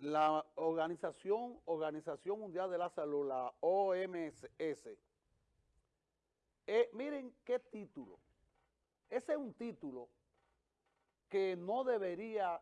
la Organización, Organización Mundial de la Salud, la OMS, eh, miren qué título. Ese es un título que no debería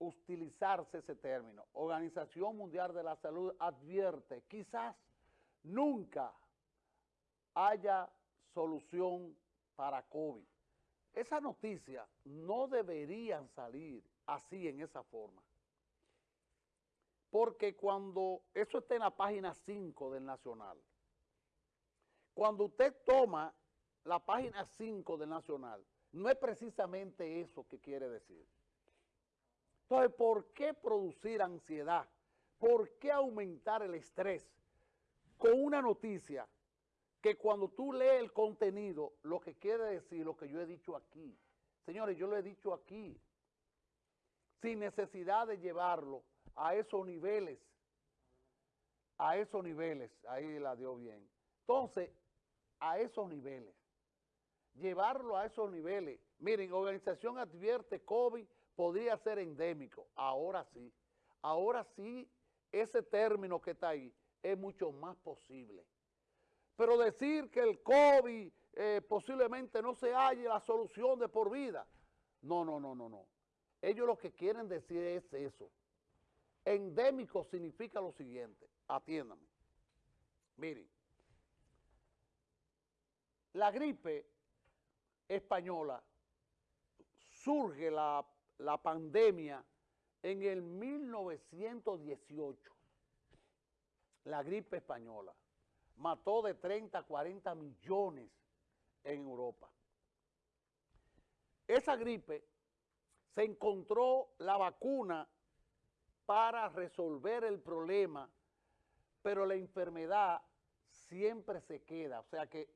utilizarse ese término. Organización Mundial de la Salud advierte, quizás nunca haya solución para COVID. Esa noticia no deberían salir así en esa forma. Porque cuando, eso está en la página 5 del Nacional, cuando usted toma la página 5 del Nacional, no es precisamente eso que quiere decir. Entonces, ¿por qué producir ansiedad? ¿Por qué aumentar el estrés con una noticia que cuando tú lees el contenido, lo que quiere decir lo que yo he dicho aquí? Señores, yo lo he dicho aquí, sin necesidad de llevarlo a esos niveles, a esos niveles, ahí la dio bien. Entonces, a esos niveles, llevarlo a esos niveles. Miren, organización advierte COVID podría ser endémico, ahora sí, ahora sí, ese término que está ahí es mucho más posible. Pero decir que el COVID eh, posiblemente no se halle la solución de por vida, no, no, no, no, no. Ellos lo que quieren decir es eso. Endémico significa lo siguiente, atiéndame. Miren, la gripe española surge la, la pandemia en el 1918. La gripe española mató de 30 a 40 millones en Europa. Esa gripe se encontró la vacuna para resolver el problema, pero la enfermedad siempre se queda. O sea que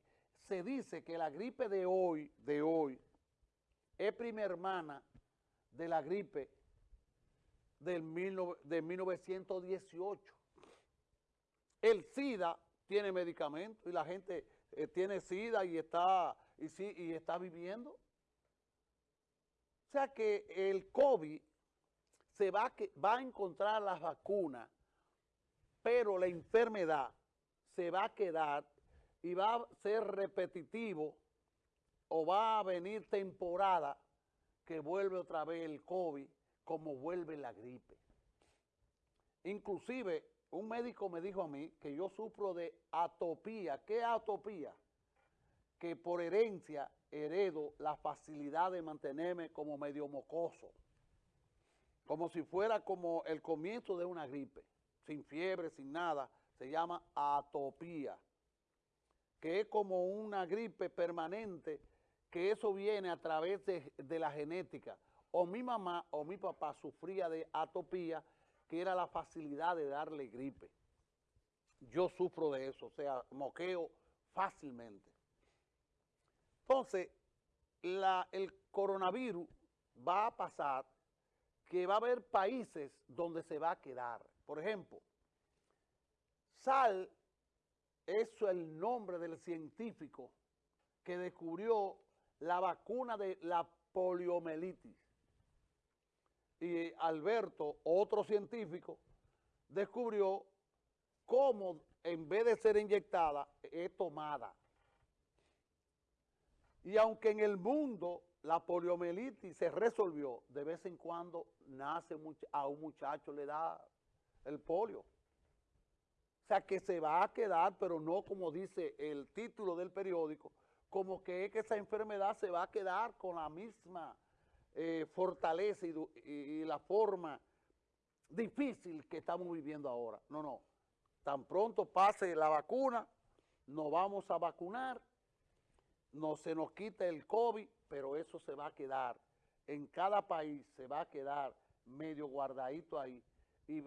se dice que la gripe de hoy, de hoy, es prima hermana de la gripe del de 1918. El SIDA tiene medicamento y la gente eh, tiene SIDA y está, y está viviendo. O sea que el COVID se va, va a encontrar las vacunas, pero la enfermedad se va a quedar y va a ser repetitivo o va a venir temporada que vuelve otra vez el COVID como vuelve la gripe. Inclusive, un médico me dijo a mí que yo sufro de atopía. ¿Qué atopía? Que por herencia heredo la facilidad de mantenerme como medio mocoso como si fuera como el comienzo de una gripe, sin fiebre, sin nada, se llama atopía, que es como una gripe permanente, que eso viene a través de, la genética. O mi mamá o mi papá sufría de atopía, que era la facilidad de darle gripe. Yo sufro de eso, o sea, moqueo fácilmente. Entonces, el coronavirus va a pasar que va a haber países donde se va a quedar. Por ejemplo, Sal, es el nombre del científico que descubrió la vacuna de la poliomielitis. Y Alberto, otro científico, descubrió cómo en vez de ser inyectada, es tomada. Y aunque en el mundo la poliomielitis se resolvió, de vez en cuando nace a un muchacho le da el polio. O sea que se va a quedar, pero no como dice el título del periódico, como que es que esa enfermedad se va a quedar con la misma eh, fortaleza y, la forma difícil que estamos viviendo ahora. No, no. Tan pronto pase la vacuna, nos vamos a vacunar, no se nos quita el COVID, pero eso se va a quedar, en cada país se va a quedar medio guardadito ahí y,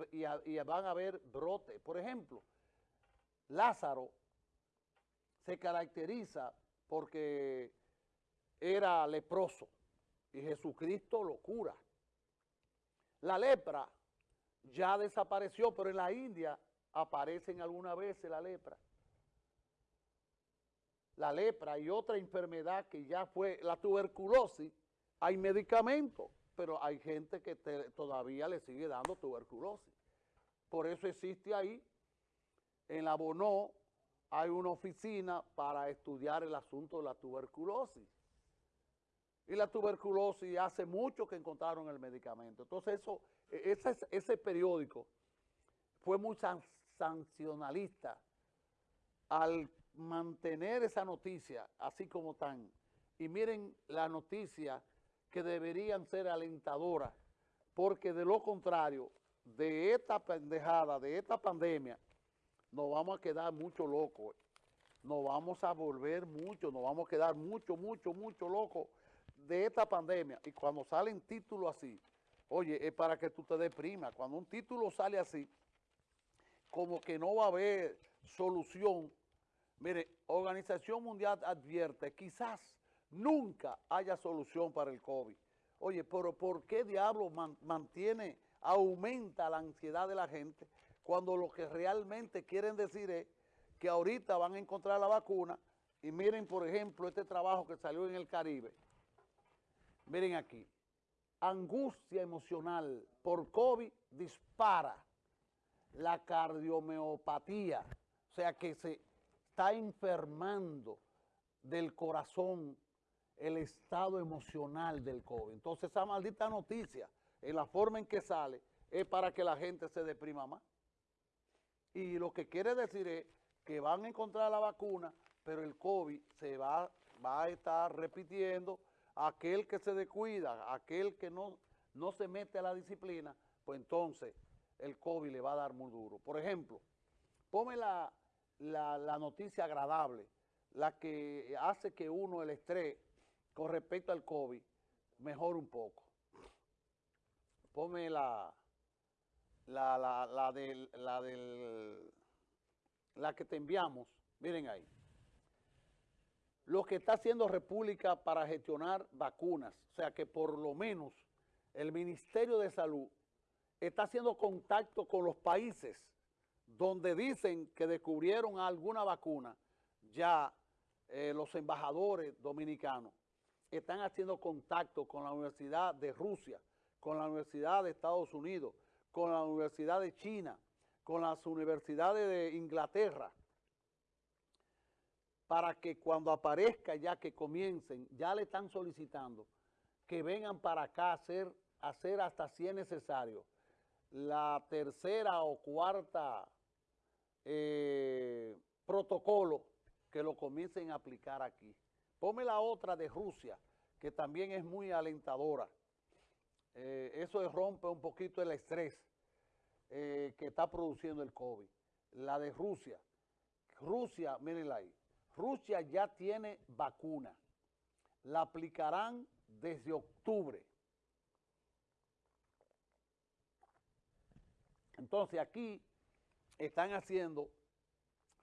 van a haber brotes. Por ejemplo, Lázaro se caracteriza porque era leproso y Jesucristo lo cura. La lepra ya desapareció, pero en la India aparecen alguna vez la lepra la lepra y otra enfermedad que ya fue la tuberculosis, hay medicamentos pero hay gente que todavía le sigue dando tuberculosis. Por eso existe ahí, en la Bonó, hay una oficina para estudiar el asunto de la tuberculosis. Y la tuberculosis hace mucho que encontraron el medicamento. Entonces eso, e, ese, ese periódico fue muy sancionalista al mantener esa noticia así como tan. Y miren la noticia que deberían ser alentadoras, porque de lo contrario, de esta pendejada, de esta pandemia, nos vamos a quedar mucho locos. Nos vamos a volver mucho, nos vamos a quedar mucho, mucho, mucho locos de esta pandemia. Y cuando salen títulos así, oye, es para que tú te deprimas. Cuando un título sale así, como que no va a haber solución. Mire, Organización Mundial advierte, quizás nunca haya solución para el COVID. Oye, pero ¿por qué diablo mantiene, aumenta la ansiedad de la gente cuando lo que realmente quieren decir es que ahorita van a encontrar la vacuna y miren, por ejemplo, este trabajo que salió en el Caribe. Miren aquí, angustia emocional por COVID dispara la cardiomiopatía, o sea que se está enfermando del corazón el estado emocional del COVID. Entonces esa maldita noticia, en la forma en que sale, es para que la gente se deprima más. Y lo que quiere decir es que van a encontrar la vacuna, pero el COVID se va, va a estar repitiendo. Aquel que se descuida, aquel que no, no se mete a la disciplina, pues entonces el COVID le va a dar muy duro. Por ejemplo, ponme la, la noticia agradable, la que hace que uno el estrés con respecto al COVID mejore un poco. Ponme la, la, la, la, del, la, del, la que te enviamos, miren ahí. Lo que está haciendo República para gestionar vacunas, o sea que por lo menos el Ministerio de Salud está haciendo contacto con los países donde dicen que descubrieron alguna vacuna, ya eh, los embajadores dominicanos están haciendo contacto con la Universidad de Rusia, con la Universidad de Estados Unidos, con la Universidad de China, con las universidades de Inglaterra, para que cuando aparezca ya que comiencen, ya le están solicitando que vengan para acá a hacer, hacer hasta si es necesario la tercera o cuarta eh, protocolo que lo comiencen a aplicar aquí. Ponme la otra de Rusia, que también es muy alentadora. Eh, eso rompe un poquito el estrés eh, que está produciendo el COVID. La de Rusia. Rusia, mírenla ahí. Rusia ya tiene vacuna. La aplicarán desde octubre. Entonces aquí están haciendo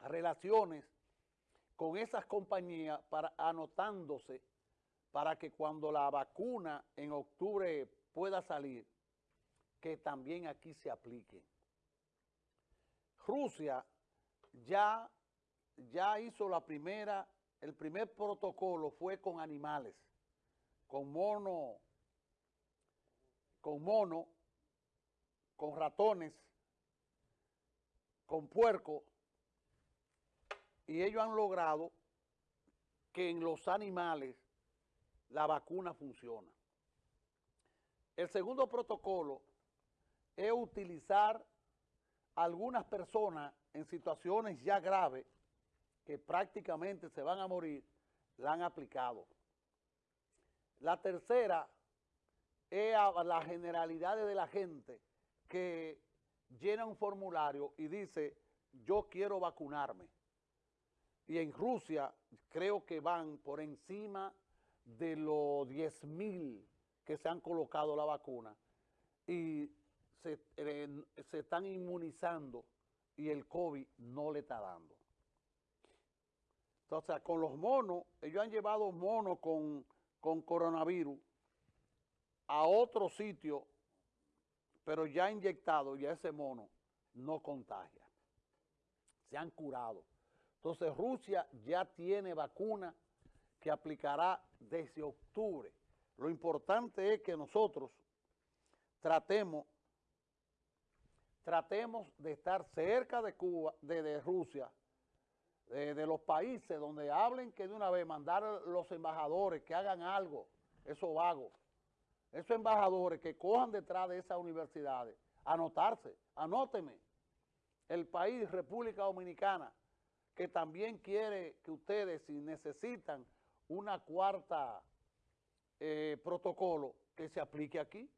relaciones con esas compañías para anotándose para que cuando la vacuna en octubre pueda salir, que también aquí se aplique. Rusia ya, ya hizo la primera, el primer protocolo fue con animales, con mono, con mono, con ratones, con puerco, y ellos han logrado que en los animales la vacuna funciona. El segundo protocolo es utilizar algunas personas en situaciones ya graves que prácticamente se van a morir, la han aplicado. La tercera es a la generalidad de la gente que llena un formulario y dice, yo quiero vacunarme. Y en Rusia creo que van por encima de los 10 mil que se han colocado la vacuna y eh, se, están inmunizando y el COVID no le está dando. Entonces, con los monos, ellos han llevado monos con, con coronavirus a otro sitio, pero ya inyectado, ya ese mono no contagia. Se han curado. Entonces, Rusia ya tiene vacuna que aplicará desde octubre. Lo importante es que nosotros tratemos, tratemos de estar cerca de Cuba, de, Rusia, de, los países donde hablen que de una vez mandar los embajadores que hagan algo, esos vagos, esos embajadores que cojan detrás de esas universidades, anotarse, anóteme, el país, República Dominicana, que también quiere que ustedes, si necesitan una cuarta eh, protocolo, que se aplique aquí.